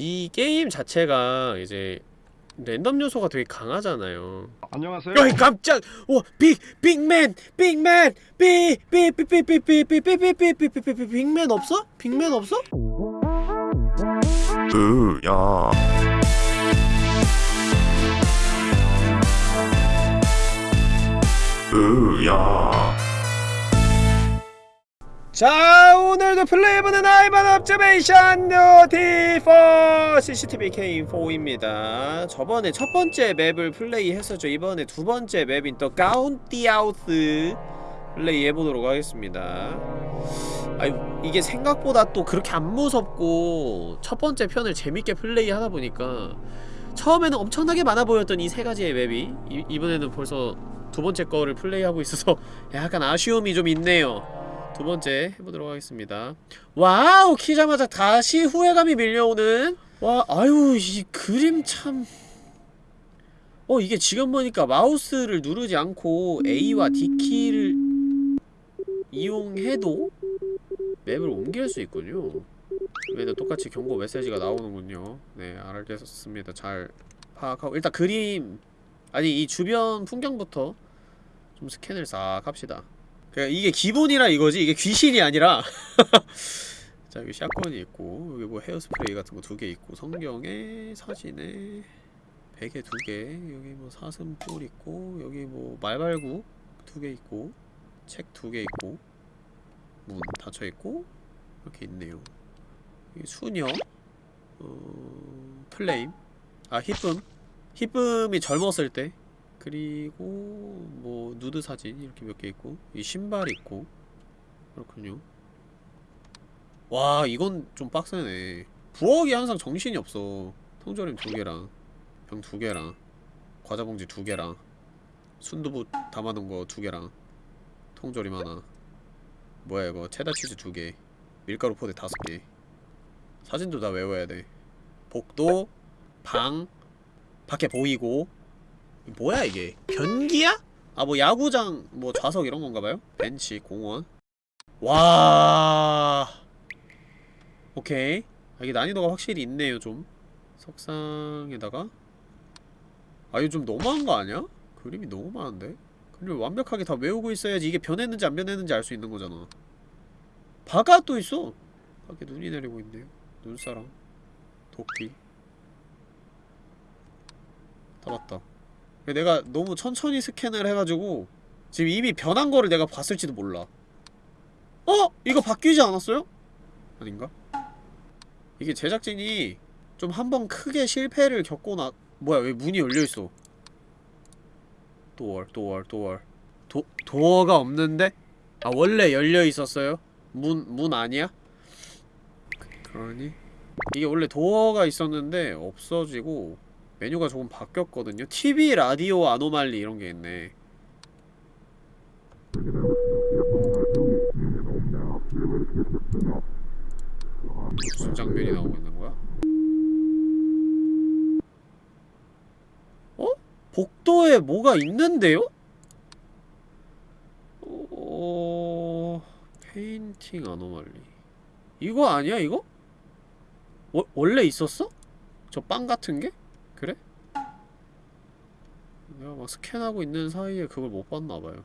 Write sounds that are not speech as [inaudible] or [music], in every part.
이 게임 자체가 이제 랜덤 요소가 되게 강하잖아요. 안녕하세요. 어이 깜짝! 와 빅! 빅맨! 빅맨! 빅빅빅빅 빅 빅 빅 빅 빅 빅 빅 빅 빅 빅 빅맨 없어? 빅맨 없어? 으야 으야 자 오늘도 플레이해보는 아이반 옵저베이션 노티포! CCTV K4입니다. 저번에 첫 번째 맵을 플레이했었죠. 이번에 두 번째 맵인 또 가운티아우스 플레이해보도록 하겠습니다. 아유 이게 생각보다 또 그렇게 안 무섭고 첫 번째 편을 재밌게 플레이하다 보니까 처음에는 엄청나게 많아 보였던 이 세 가지의 맵이 이, 이번에는 벌써 두 번째 거를 플레이하고 있어서 [laughs] 약간 아쉬움이 좀 있네요 두 번째 해보도록 하겠습니다. Wow 키자마자 다시 후회감이 밀려오는. 와 아유 이 그림 참. 어 이게 지금 보니까 마우스를 누르지 않고 A와 D키를 이용해도 map을 옮길 수 있군요. 얘는 똑같이 경고 메시지가 나오는군요. 네 알겠습니다. 잘 파악하고. 일단 그림 아니 이 주변 풍경부터 좀 스캔을 싹 합시다 그러니까 이게 기본이라 이거지. 이게 귀신이 아니라. [laughs] 자 여기 샷건이 있고 여기 뭐 헤어스프레이 같은 거 두 개 있고 성경에 사진에 베개 두 개 여기 뭐 사슴뿔 있고 여기 뭐 말발구 두 개 있고 책 두 개 있고 문 닫혀 있고 이렇게 있네요. 여기 수녀 어... 플레임. 아 히쁨. 히쁨이 젊었을 때 그리고 뭐 누드 사진 이렇게 몇 개 있고 이 신발 있고. 그렇군요. 와 이건 좀 빡세네. 부엌이 항상 정신이 없어. 통조림 두 개랑 병 두 개랑 과자 봉지 두 개랑 순두부 담아놓은 거 두 개랑 통조림 하나. 뭐야 이거? 체다치즈 두 개 밀가루 포대 다섯 개. 사진도 다 외워야 돼. 복도 방 밖에 보이고 뭐야 이게? 변기야? 아 뭐 야구장 뭐 좌석 이런 건가봐요? 벤치 공원. 와. 오케이. 아, 이게 난이도가 확실히 있네요 좀. 석상에다가. 아 이거 좀 너무한 거 아니야? 그림이 너무 많은데? 그림을 완벽하게 다 외우고 있어야지 이게 변했는지 안 변했는지 알 수 있는 거잖아. 바가 또 있어. 밖에 눈이 내리고 있네요. 눈사람. 도끼. 다 봤다 내가 너무 천천히 스캔을 해가지고 지금 이미 변한 거를 내가 봤을지도 몰라 어? 이거 바뀌지 않았어요? 아닌가? 이게 제작진이 좀 한 번 크게 실패를 겪고 나 뭐야 왜 문이 열려있어 도어 도어 도어 도, 도어가 없는데? 아 원래 열려있었어요? 문, 문 아니야? 그, 그러니? 이게 원래 도어가 있었는데 없어지고 메뉴가 조금 바뀌었거든요 TV, 라디오, 아노말리 이런 게 있네 무슨 장면이 나오고 있는 거야? 어? 복도에 뭐가 있는데요? 어... Painting anomaly 이거 아니야 이거? 워, 원래 있었어? 저 빵 같은 게? 그래? 내가 막 스캔하고 있는 사이에 그걸 못 봤나봐요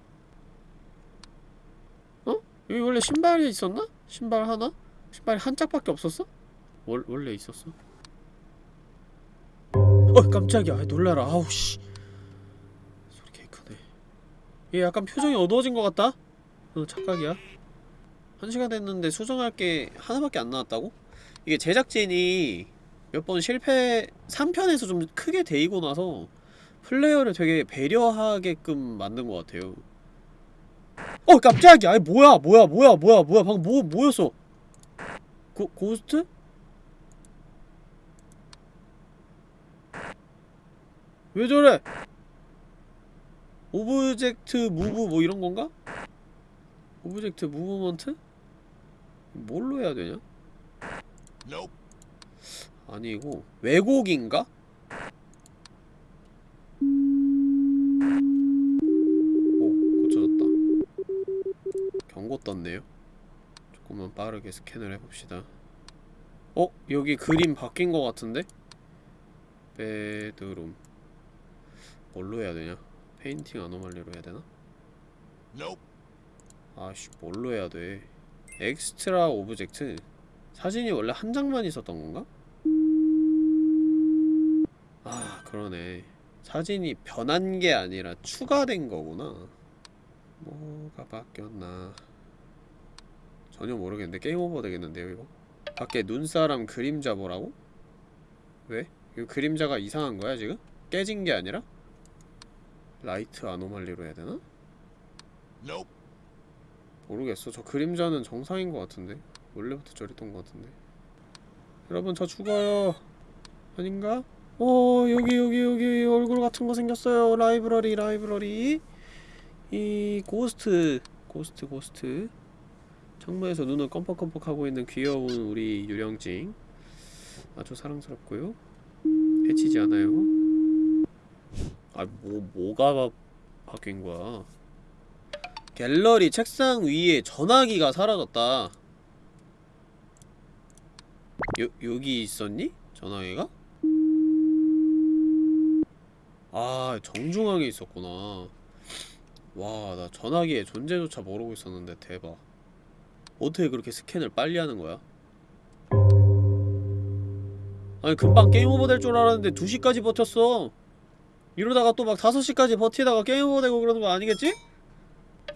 어? 여기 원래 신발이 있었나? 신발 하나? 신발이 한 짝밖에 없었어? 월, 원래 있었어? 어 깜짝이야 놀라라 아우 씨 소리 개 크네 얘 약간 표정이 어두워진 것 같다? 어 착각이야 한 시간 됐는데 수정할 게 하나밖에 안 나왔다고? 이게 제작진이 몇 번 실패 3편에서 좀 크게 데이고 나서 플레이어를 되게 배려하게끔 만든 것 같아요 어 깜짝이야 아이 뭐야 뭐야 뭐야 뭐야 뭐야 방금 뭐 뭐였어 고, ghost? 왜 저래? Object move 뭐 이런 건가? Object movement? 뭘로 해야 되냐? 아니고 왜곡인가? 오 고쳐졌다 경고 떴네요 조금만 빠르게 스캔을 해봅시다 어? 여기 그림 바뀐 거 같은데? Bedroom 뭘로 해야 되냐? Painting anomaly로 해야 되나? 아씨 뭘로 해야 돼 extra object 사진이 원래 한 장만 있었던 건가? 아 그러네 사진이 변한 게 아니라 추가된 거구나 뭐가 바뀌었나 전혀 모르겠는데 game over 되겠는데요 이거? 밖에 눈사람 그림자 보라고? 왜? 이거 그림자가 이상한 거야 지금? 깨진 게 아니라? Light anomaly로 해야 되나? 모르겠어. 저 그림자는 정상인 것 같은데. 원래부터 저랬던 것 같은데. 여러분 저 죽어요. 아닌가? 오 여기 여기 여기 얼굴 같은 거 생겼어요. library library. 이 ghost ghost ghost. 창문에서 눈을 껌뻑껌뻑하고 있는 귀여운 우리 유령찡. 아주 사랑스럽고요. 해치지 않아요. 아 뭐 뭐가 바, 바뀐 거야? 갤러리 책상 위에 전화기가 사라졌다. 요, 여기 있었니? 전화기가? 아, 정중앙에 있었구나. 와, 나 전화기의 존재조차 모르고 있었는데 대박. 어떻게 그렇게 스캔을 빨리 하는 거야? 아니, 금방 game over 될 줄 알았는데 2시까지 버텼어. 이러다가 또 막 5시까지 버티다가 game over 되고 그러는 거 아니겠지?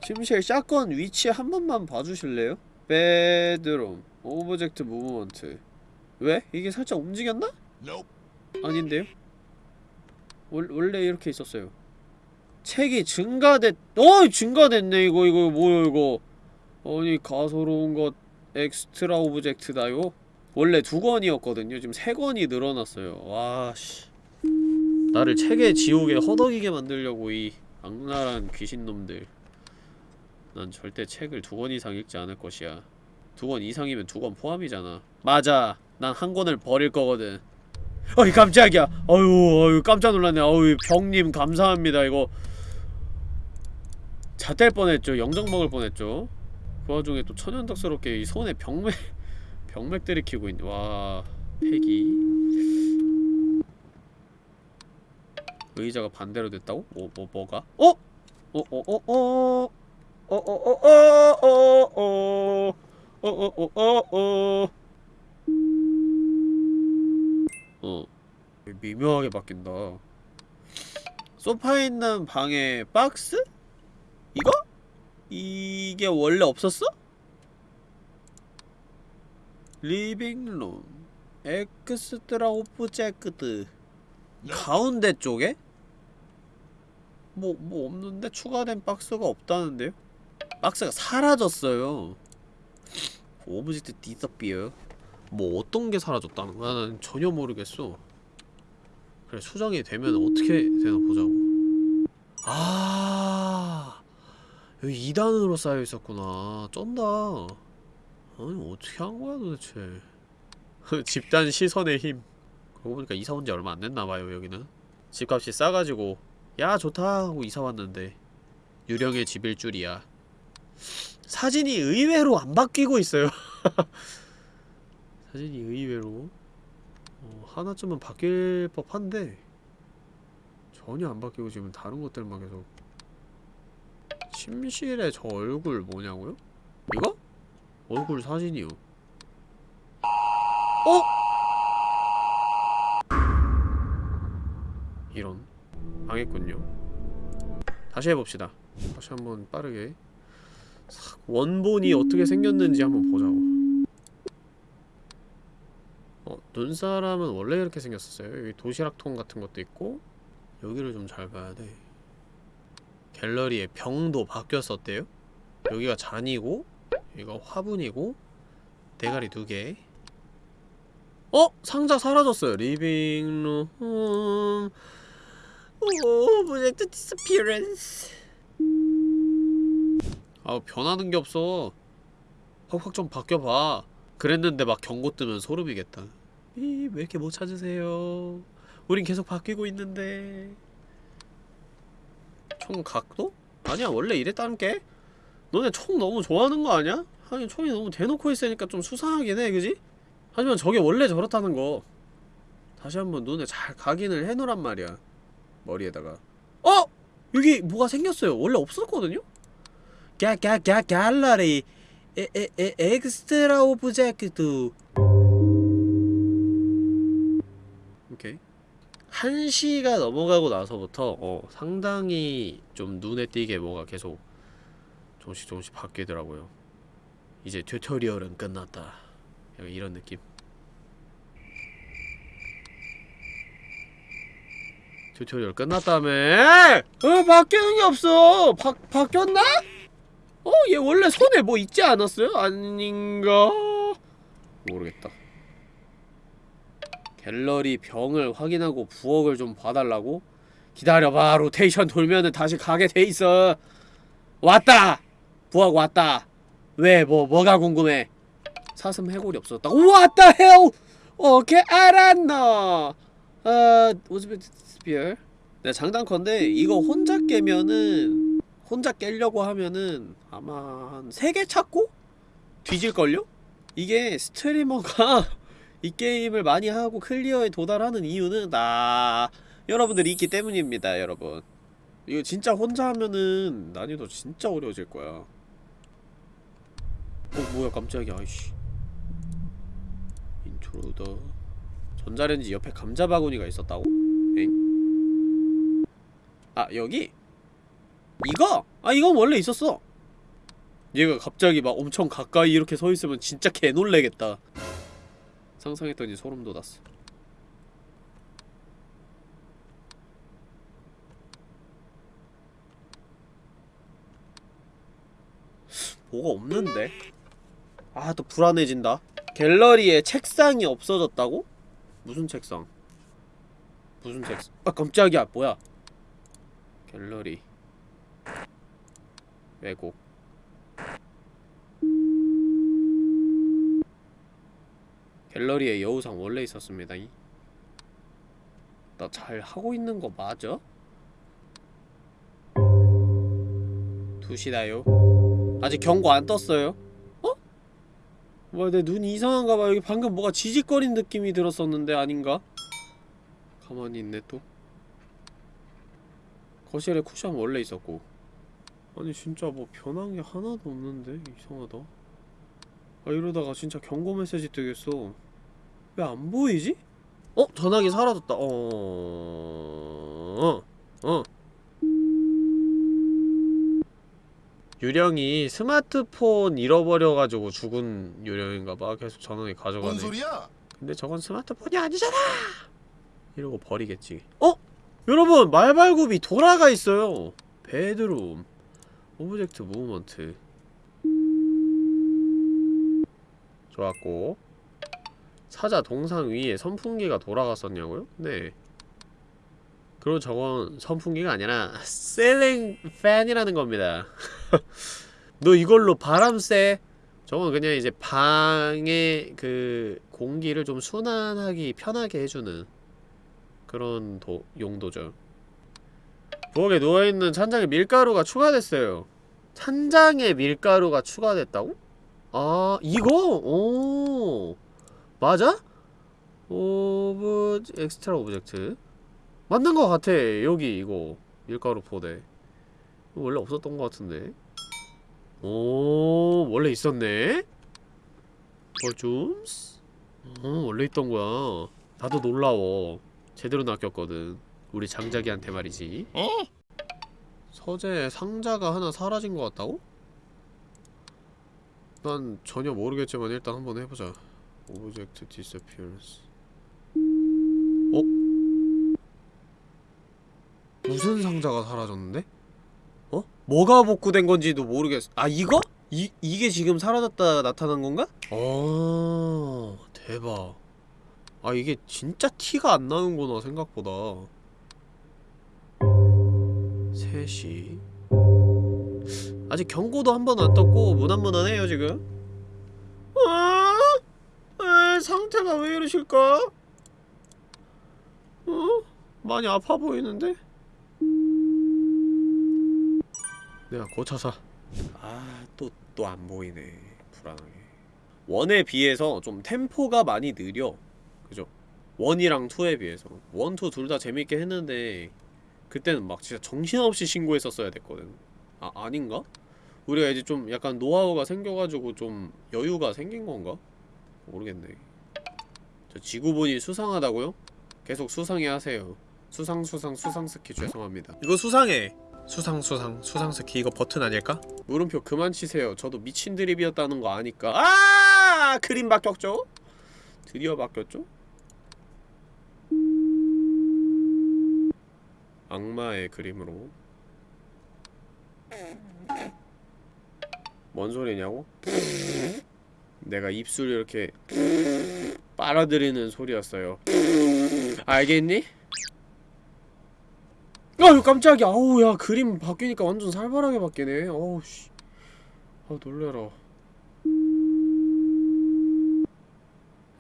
침실 shotgun 위치 한 번만 봐주실래요? bedroom object movement 왜? 이게 살짝 움직였나? 아닌데요? 월, 원래 이렇게 있었어요 책이 증가됐.. 어! 증가됐네 이거 이거 뭐야 이거 아니 가소로운 것 extra object다요? 원래 두 권이었거든요 지금 세 권이 늘어났어요 와씨 나를 책의 지옥에 허덕이게 만들려고 이 악랄한 귀신놈들 난 절대 책을 두 권 이상 읽지 않을 것이야. 두 권 이상이면 두 권 포함이잖아. 맞아. 난 한 권을 버릴 거거든. 어이 깜짝이야. 어유 어유 깜짝 놀랐네. 어유 병님 감사합니다. 이거 잣될 뻔했죠. 영정 먹을 뻔했죠. 그 와중에 또 천연덕스럽게 이 손에 병맥 [laughs] 병맥 들이키고 있네. 와 폐기. 의자가 반대로 됐다고? 뭐, 뭐, 뭐가? 어? 어, 어, 어, 어. 어어어어어어어어어어어 어 미묘하게 바뀐다 소파에 있는 방에 박스? 이거? 이게 원래 없었어? 리빙룸 extra object 가운데 쪽에? 뭐, 뭐 없는데? 추가된 박스가 없다는데요? 박스가 사라졌어요 object disappear 뭐 어떤 게 사라졌다는 거야? 난 전혀 모르겠어. 그래 수정이 되면 어떻게 되나 보자고. 아 여기 2단으로 쌓여 있었구나. 쩐다. 아니 어떻게 한 거야 도대체? [laughs] 집단 시선의 힘. 그러고 보니까 이사 온 지 얼마 안 됐나봐요 여기는. 집값이 싸가지고 야 좋다 하고 이사 왔는데. 유령의 집일 줄이야. 사진이 의외로 안 바뀌고 있어요 [laughs] 사진이 의외로 어, 하나쯤은 바뀔 법한데 전혀 안 바뀌고 지금 다른 것들만 계속 침실에 저 얼굴 뭐냐고요? 이거? 얼굴 사진이요. 어? 이런. 망했군요. 다시 해봅시다. 다시 한번 빠르게. 원본이 어떻게 생겼는지 한번 보자고 어, 눈사람은 원래 이렇게 생겼었어요. 여기 도시락통 같은 것도 있고 여기를 좀 잘 봐야 돼. 갤러리에 병도 바뀌었었대요. 여기가 잔이고 여기가 화분이고 대가리 두개. 어? 상자 사라졌어요. living room object disappearance 아우 변하는 게 없어. 확확 좀 바뀌어봐. 그랬는데 막 경고 뜨면 소름이겠다 이 왜 이렇게 못 찾으세요 우린 계속 바뀌고 있는데 총 각도? 아니야 원래 이랬다는 게 너네 총 너무 좋아하는 거 아니야? 하긴 총이 너무 대놓고 있으니까 좀 수상하긴 해 그지? 하지만 저게 원래 저렇다는 거 다시 한번 눈에 잘 각인을 해놓란 말이야 머리에다가 어! 여기 뭐가 생겼어요 원래 없었거든요? 갸갸갸 갤러리 에 에 에 extra object 오케이. 1시가 넘어가고 나서부터 어 상당히 좀 눈에 띄게 뭐가 계속 조금씩 조금씩 바뀌더라고요. 이제 tutorial은 끝났다. 약간 이런 느낌. tutorial 끝났다며? 어 바뀌는 게 없어. 바, 바뀌었나? 어 얘 원래 손에 뭐 있지 않았어요? 아닌가? 모르겠다 갤러리 병을 확인하고 부엌을 좀 봐달라고? 기다려봐 로테이션 돌면은 다시 가게 돼있어. 왔다! 부엌 왔다. 왜 뭐 뭐가 궁금해? 사슴 해골이 없어졌다. what the hell 오케이 알았노 어 object disappear? 네 장담컨대 이거 혼자 깨면은 혼자 깨려고 하면은 아마 한 3개 찾고 뒤질걸요? 이게 streamer가 [laughs] 이 게임을 많이 하고 clear에 도달하는 이유는 나 여러분들이 있기 때문입니다 여러분 이거 진짜 혼자 하면은 난이도 진짜 어려워질 거야 어 뭐야 깜짝이야 아이씨 intruder 전자레인지 옆에 감자 바구니가 있었다고? 엥? 아 여기? 이거? 아 이건 원래 있었어 얘가 갑자기 막 엄청 가까이 이렇게 서있으면 진짜 개놀래겠다 상상했더니 소름 돋았어 뭐가 없는데? 아 또 불안해진다 갤러리에 책상이 없어졌다고? 무슨 책상? 무슨 책상? 아 깜짝이야 뭐야 갤러리 왜곡 갤러리에 여우상 원래 있었습니다. 나 잘 하고 있는 거 맞아? 2시다요? 아직 경고 안 떴어요? 어? 뭐야 내 눈이 이상한가 봐 여기 방금 뭐가 지직거린 느낌이 들었었는데 아닌가? 가만히 있네 또. 거실에 쿠션 원래 있었고. 아니 진짜 뭐 변한 게 하나도 없는데? 이상하다. 아 이러다가 진짜 경고 메시지 뜨겠어 왜 안 보이지? 어? 전화기 사라졌다 어... 어... 어... 유령이 스마트폰 잃어버려가지고 죽은 유령인가봐 계속 전화기 가져가네 뭔 소리야? 근데 저건 스마트폰이 아니잖아! 이러고 버리겠지 어? 여러분 말발굽이 돌아가 있어요 bedroom object movement 좋았고 사자 동상 위에 선풍기가 돌아갔었냐고요? 네 그리고 저건 선풍기가 아니라 셀링 팬이라는 겁니다 [laughs] 너 이걸로 바람 쐬 저건 그냥 이제 방의 그 공기를 좀 순환하기 편하게 해주는 그런 도, 용도죠 부엌에 누워있는 찬장에 밀가루가 추가됐어요 찬장에 밀가루가 추가됐다고? 아 이거? 오 맞아? ob extra object? 맞는 것 같아 여기 이거. 밀가루 포대 원래 없었던 것 같은데. 오 원래 있었네. 버줌스? 어 원래 있던 거야. 나도 놀라워. 제대로 낚였거든. 우리 장자기한테 말이지. 어? 서재 상자가 하나 사라진 것 같다고? 난 전혀 모르겠지만 일단 한번 해보자 object disappearance 어? 무슨 상자가 사라졌는데? 어? 뭐가 복구된 건지도 모르겠어 아 이거? 이, 이게 지금 사라졌다 나타난 건가? 어 대박 아 이게 진짜 티가 안 나는구나 생각보다 3시 아직 경고도 한 번 안 떴고 무난무난해요 지금 아, 에, 상태가 왜 이러실까? 어? 많이 아파 보이는데? 내가 고쳐서 아또 또 안 보이네 불안하게 원에 비해서 좀 템포가 많이 느려 그죠? one이랑 two에 비해서 one, two 둘 다 재밌게 했는데 그때는 막 진짜 정신없이 신고했었어야 됐거든 아 아닌가? 우리가 이제 좀 약간 노하우가 생겨가지고 좀 여유가 생긴 건가? 모르겠네 저 지구본이 수상하다고요? 계속 수상해 하세요 수상 수상 수상 스키 죄송합니다 이거 수상해 수상 수상 수상 스키 이거 버튼 아닐까? 물음표 그만 치세요 저도 미친 드립이었다는 거 아니까 아 그림 바뀌었죠? 드디어 바뀌었죠? 악마의 그림으로 뭔 소리냐고? 내가 입술 이렇게 빨아들이는 소리였어요. 알겠니? 아유 깜짝이야. 아우 야 그림 바뀌니까 완전 살벌하게 바뀌네. 어우 씨. 아 놀래라.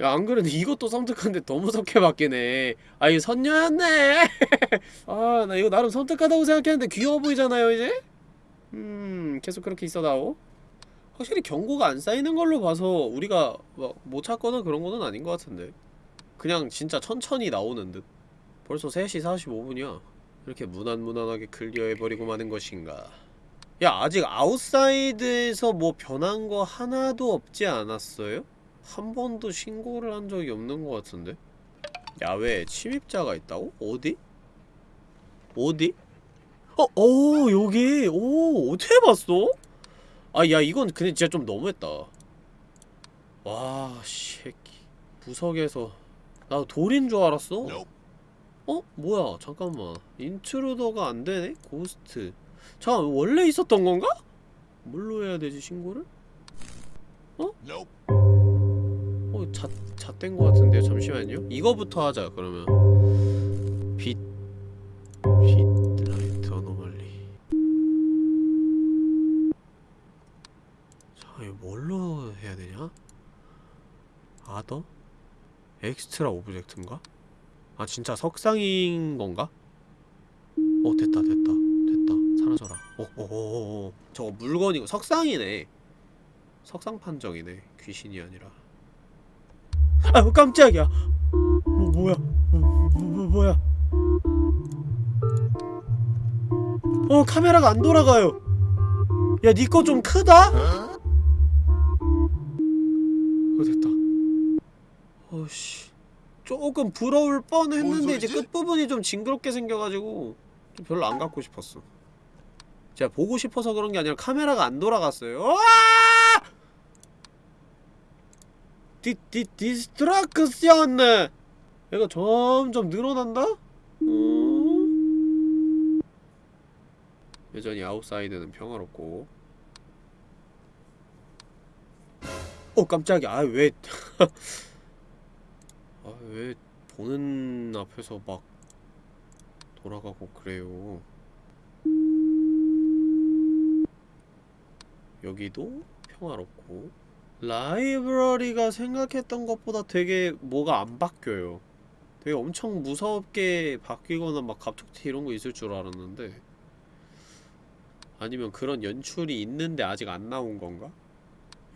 야 안 그래도 이것도 섬뜩한데 더 무섭게 바뀌네. 아 이거 선녀였네. [laughs] 아 나 이거 나름 섬뜩하다고 생각했는데 귀여워 보이잖아요 이제? 음 계속 그렇게 있어다오 확실히 경고가 안 쌓이는 걸로 봐서 우리가 막 못 찾거나 그런 거는 아닌 것 같은데 그냥 진짜 천천히 나오는 듯 벌써 3시 45분이야 이렇게 무난무난하게 클리어해버리고 마는 것인가 야 아직 outside에서 뭐 변한 거 하나도 없지 않았어요? 한 번도 신고를 한 적이 없는 것 같은데 야외에 침입자가 있다고? 어디? 어디? 어, 오, 여기, 오, 어떻게 봤어? 아, 야, 이건 근데 진짜 좀 너무했다. 와, 새끼. 구석에서. 나 돌인 줄 알았어. 어? 뭐야, 잠깐만. intruder가 안 되네? ghost. 잠깐, 원래 있었던 건가? 뭘로 해야 되지, 신고를? 어, 자, 잣된 것 같은데요? 잠시만요. 이거부터 하자, 그러면. 빛, 빛, light, anomaly. 자, 이거 뭘로 해야 되냐? other? extra object인가? 아, 진짜 석상인 건가? 어, 됐다, 됐다. 됐다. 사라져라. 어, 어, 어, 어, 어. 저거 물건이고, 석상이네. 석상 판정이네. 귀신이 아니라. 아유 깜짝이야 뭐 뭐야 뭐, 뭐, 뭐, 뭐야 어 카메라가 안 돌아가요 야니거좀 크다? 어 됐다 어씨. 조금 부러울 뻔했는데 이제 끝부분이 좀 징그럽게 생겨가지고 좀 별로 안 갖고 싶었어. 제가 보고 싶어서 그런 게 아니라 카메라가 안 돌아갔어요. 아! 디, 디, distraction! 얘가 점점 늘어난다? 음... 여전히 outside는 평화롭고. 어 깜짝이야. 아 왜... [laughs] 아 왜 보는 앞에서 막 돌아가고 그래요 여기도 평화롭고 라이브러리가 생각했던 것보다 되게 뭐가 안 바뀌어요. 되게 엄청 무섭게 바뀌거나 막 갑툭튀 이런 거 있을 줄 알았는데 아니면 그런 연출이 있는데 아직 안 나온 건가?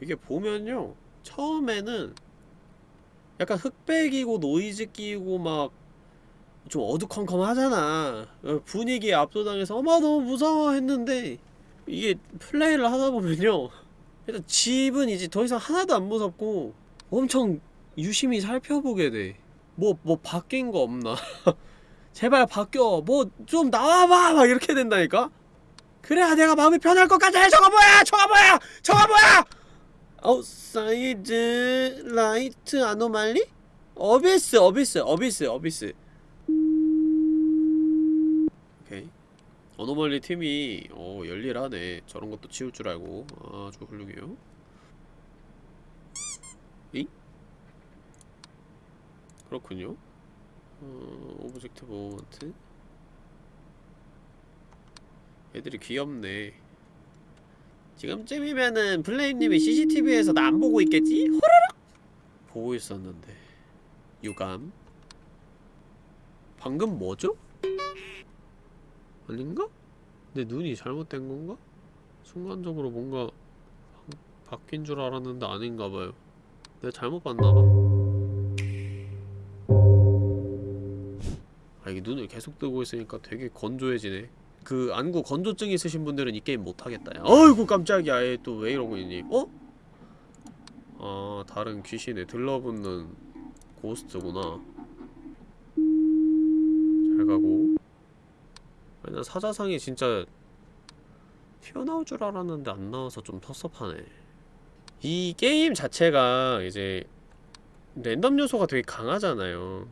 이게 보면요 처음에는 약간 흑백이고 노이즈 끼고 막 좀 어두컴컴하잖아 어, 분위기에 압도당해서 어마 너무 무서워 했는데 이게 플레이를 하다 보면요 일단 집은 이제 더 이상 하나도 안 무섭고 엄청 유심히 살펴보게 돼. 뭐, 뭐 바뀐 거 없나? [laughs] 제발 바뀌어. 뭐 좀 나와봐! 막 이렇게 된다니까? 그래야 내가 마음이 편할 것 같아! 저거 뭐야! 저거 뭐야! 저거 뭐야! outside light anomaly? abyss, abyss, abyss, abyss. 오케이. anomaly 팀이 어 열일하네 저런 것도 치울 줄 알고 아주 훌륭해요 이? 그렇군요 어, object movement 애들이 귀엽네 지금쯤이면은 플레임님이 CCTV에서 나 안 보고 있겠지? 호라락! 보고 있었는데 유감 방금 뭐죠? 아닌가? 내 눈이 잘못된 건가? 순간적으로 뭔가 바, 바뀐 줄 알았는데 아닌가봐요 내가 잘못 봤나봐 아 이게 눈을 계속 뜨고 있으니까 되게 건조해지네 그 안구 건조증 있으신 분들은 이 게임 못하겠다. 야. 어이구 깜짝이야. 얘또왜 이러고 있니? 어? 아 다른 귀신에 들러붙는 고스트구나. 잘 가고. 아니, 난 사자상이 진짜 튀어나올 줄 알았는데 안 나와서 좀 텁섭하네. 이 게임 자체가 이제 랜덤 요소가 되게 강하잖아요.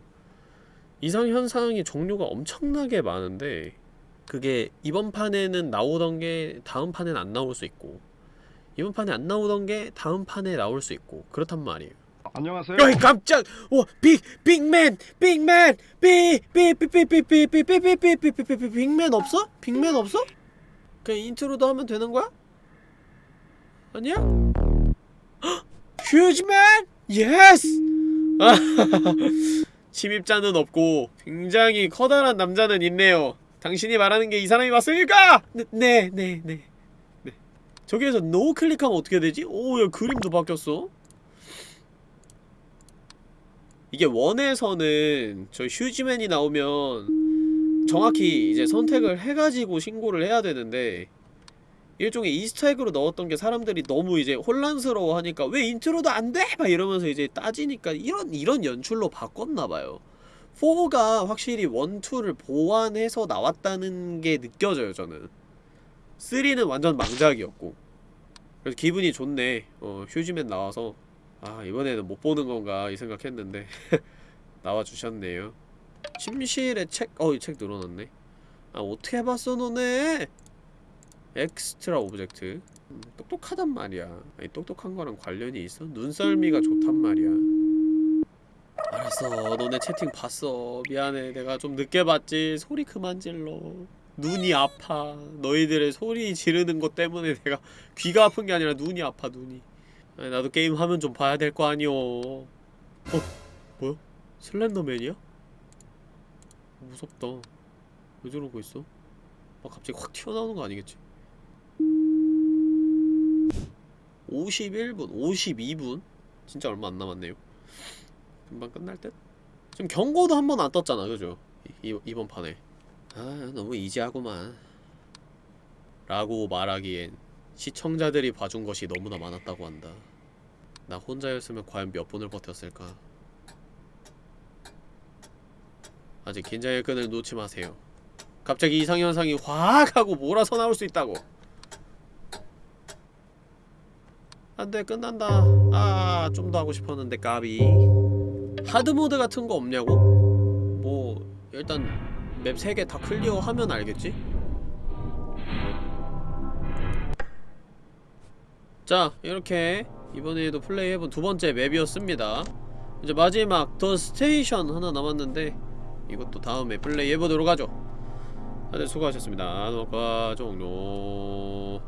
이상 현상이 종류가 엄청나게 많은데 그게 이번 판에는 나오던 게 다음 판엔 안 나올 수 있고 이번 판에 안 나오던 게 다음 판에 나올 수 있고 그렇단 말이에요 안녕하세요. 어이 깜짝 와빅 빅맨 빅맨 빅빅빅빅빅빅빅빅빅빅빅빅빅 빅맨 없어? 빅맨 없어? 그냥 intruder 하면 되는 거야? 아니야? 휴지맨 yes 침입자는 없고 굉장히 커다란 남자는 있네요 당신이 말하는 게 이 사람이 맞습니까? 네네네 네, 네, 네. 저기에서 no 클릭하면 어떻게 되지? 오 야 그림도 바뀌었어 이게 one에서는 저 휴지맨이 나오면 정확히 이제 선택을 해가지고 신고를 해야 되는데 일종의 Easter egg로 넣었던 게 사람들이 너무 이제 혼란스러워 하니까 왜 intruder 안 돼? 막 이러면서 이제 따지니까 이런 이런 연출로 바꿨나봐요 4가 확실히 1, 2를 보완해서 나왔다는 게 느껴져요 저는. 3는 완전 망작이었고. 그래서 기분이 좋네. 어 휴지맨 나와서. 아 이번에는 못 보는 건가 이 생각했는데 [laughs] 나와주셨네요. 침실에 책.. 어 이 책 늘어났네. 아 어떻게 봤어 너네? extra object 음, 똑똑하단 말이야. 아니 똑똑한 거랑 관련이 있어? 눈썰미가 좋단 말이야 알았어 너네 채팅 봤어 미안해 내가 좀 늦게 봤지 소리 그만 질러 눈이 아파 너희들의 소리 지르는 것 때문에 [laughs] 내가 귀가 아픈 게 아니라 눈이 아파 눈이 아니, 나도 게임 하면 좀 봐야 될 거 아니오 어? 뭐야? 슬렌더맨이야? 무섭다 왜 저러고 있어? 막 갑자기 확 튀어나오는 거 아니겠지? 51분, 52분? 진짜 얼마 안 남았네요 금방 끝날 듯? 지금 경고도 한 번 안 떴잖아 그죠? 이, 이, 이번 판에. 아 너무 이지하구만. 라고 말하기엔 시청자들이 봐준 것이 너무나 많았다고 한다. 나 혼자였으면 과연 몇 분을 버텼을까? 아직 긴장의 끈을 놓지 마세요. 갑자기 이상현상이 확 하고 몰아서 나올 수 있다고. 안돼 끝난다. 아 좀 더 하고 싶었는데 까비 hard mode 같은 거 없냐고? 뭐 일단 맵 3개 다 클리어 하면 알겠지? 자 이렇게 이번에도 플레이해본 두 번째 맵이었습니다 이제 마지막 더 스테이션 하나 남았는데 이것도 다음에 플레이해보도록 하죠 다들 수고하셨습니다 녹화 종료